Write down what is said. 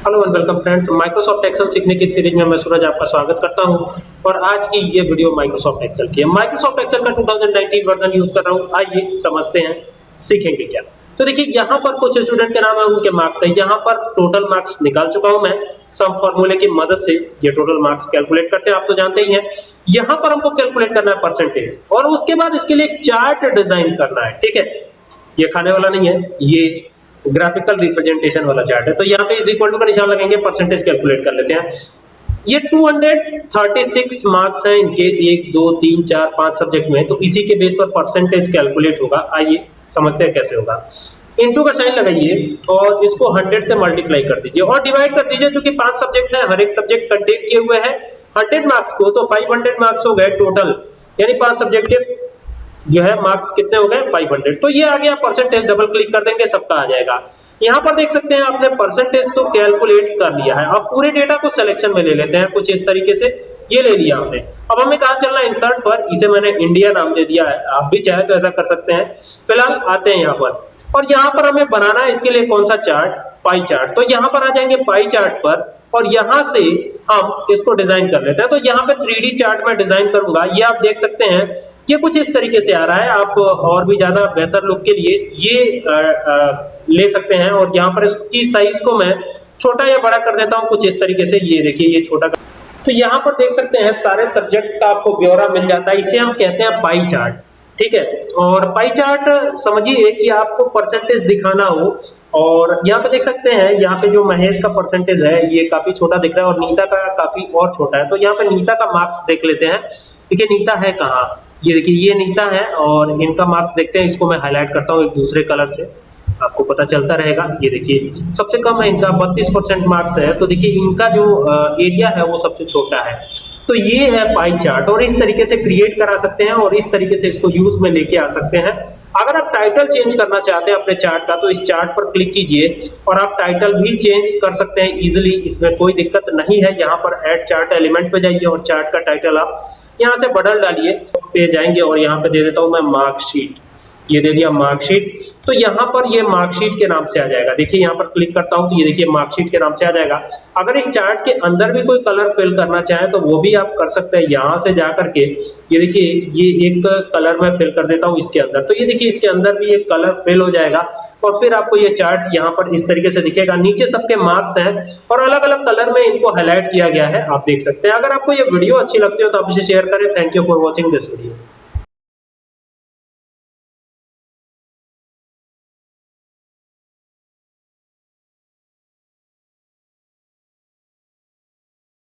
Hello and welcome friends, Microsoft Excel सीखने की series में मैं सूरज आपका स्वागत करता हूँ। और आज की ये वीडियो माइक्रोसॉफ्ट एक्सेल की है। माइक्रोसॉफ्ट एक्सेल का 2019 वर्जन यूज़ कर रहा हूँ। आइए समझते हैं, सीखेंगे क्या? तो देखिए, यहाँ पर कुछ स्टूडेंट के नाम है, उनके मार्क्स है। यहाँ पर टोटल मार्क्स निकाल चुका हूँ मैं। सम फार्मूले की मदद से ये टोटल मार्क्स कैलकुलेट करते हैं, आप तो जानते ही हैं। यहाँ पर हमको कैलकुलेट करना है परसेंटेज और उसके बाद इसके लिए चार्ट डिज़ाइन करना है, ठीक है? ये खाने वाला नहीं है, ये ग्राफिकल रिप्रेजेंटेशन वाला चार्ट है। तो यहाँ पे इज़ इक्वल टू का निशान लगेंगे परसेंटेज कैलकुलेट कर लेते हैं। ये 236 मार्क्स हैं इनके, एक, दो, तीन, चार, पाँच सब्जेक्ट में। तो इसी के बेस पर परसेंटेज कैलकुलेट होगा। आइए, समझते हैं कैसे होगा। इनटू का साइन लगाइए और इसको 100 से मल्टीप्लाई कर दीजिए और डिवाइड कर दीजिए, जो कि पाँच सब्जेक्ट है, हर एक सब्जेक्ट कंटेंट किए हुए हैं। 100 मार्क्स को तो 500 मार्क्स हो गए टोटल यानी पाँच सब्जेक्ट के जो है मार्क्स कितने हो गए? 500 तो ये आ गया परसेंटेज डबल क्लिक कर देंगे, सबका आ जाएगा। यहाँ पर देख सकते हैं आपने परसेंटेज तो कैलकुलेट कर लिया है। अब पूरे डेटा को सिलेक्शन में ले लेते हैं, कुछ इस तरीके से। ये ले लिया हमने। अब हमें कहा चलना इंसर्ट पर। इसे मैंने इंडिया नाम दे दिया है। आप भी चाहे तो ऐसा कर सकते हैं। फ़िलहाल आते हैं यहाँ पर। और यहाँ पर हमें बनाना है इसके लिए कौन सा चार्ट पाई चार्ट तो यहाँ पर आ जाएँगे पाई चार्ट पर। और यहाँ से हम इसको डिज़ाइन कर लेते हैं। तो यहाँ पे थ्री चार्ट में डिज़ाइन करूँगा। ये आप देख सकते हैं ये कुछ इस तरीके से आ रहा है। आप और भी ज़्यादा बेहतर लुक के लिए ये आ, आ, ले सकते हैं और यहाँ पर इसकी साइज़ को मैं छोटा या बड़ा कर देता हूँ कुछ इस तरीके से ये देखिए ये छोटा तो यहाँ पर देख सकते हैं सारे सब्जेक्ट का आपको ब्यौरा मिल जाता है। इसे हम कहते हैं पाई चार्ट ठीक है? और पाई चार्ट समझिए कि आपको परसेंटेज दिखाना हो और यहाँ पे देख सकते हैं यहाँ पे जो महेश का परसेंटेज है ये काफ़ी छोटा दिख रहा है और नीता का काफ़ी और छोटा है। तो यहाँ पे नीता का मार्क्स देख लेते हैं देखिए नीता है कहाँ? ये देखिए, ये निकता है और इनका मार्क्स देखते हैं, इसको मैं हाईलाइट करता हूँ एक दूसरे कलर से। आपको पता चलता रहेगा। ये देखिए, सबसे कम है इनका 32 परसेंट मार्क्स है। तो देखिए, इनका जो एरिया है वो सबसे छोटा है। तो ये है पाई चार्ट और इस तरीके से क्रिएट करा सकते हैं और इस तरीके से इसको यूज़ में लेके आ सकते हैं। अगर आप टाइटल चेंज करना चाहते हैं अपने चार्ट का तो इस चार्ट पर क्लिक कीजिए और आप टाइटल भी चेंज कर सकते हैं इजीली इसमें कोई दिक्कत नहीं है। यहाँ पर ऐड चार्ट एलिमेंट पे जाइए और चार्ट का टाइटल आप यहाँ से बदल डालिए पे जाएँगे और यहाँ पे दे देता हूँ मैं मार्कशीट ये दे दिया मार्कशीट तो यहाँ पर ये मार्कशीट के नाम से आ जाएगा। देखिए, यहाँ पर क्लिक करता हूँ तो ये देखिए मार्कशीट के नाम से आ जाएगा। अगर इस चार्ट के अंदर भी कोई कलर फिल करना चाहे तो वो भी आप कर सकते हैं यहाँ से जा करके। ये देखिए, ये एक कलर में फिल कर देता हूँ इसके अंदर। तो ये देखिए, इसके अंदर भी एक कलर फिल हो जाएगा और फिर आपको ये चार्ट यहाँ पर इस तरीके से दिखेगा। नीचे सबके मार्क्स हैं और अलग अलग कलर में इनको हाईलाइट किया गया है। आप देख सकते हैं। अगर आपको ये वीडियो अच्छी लगती हो तो आप इसे शेयर करें। Thank you for watching this video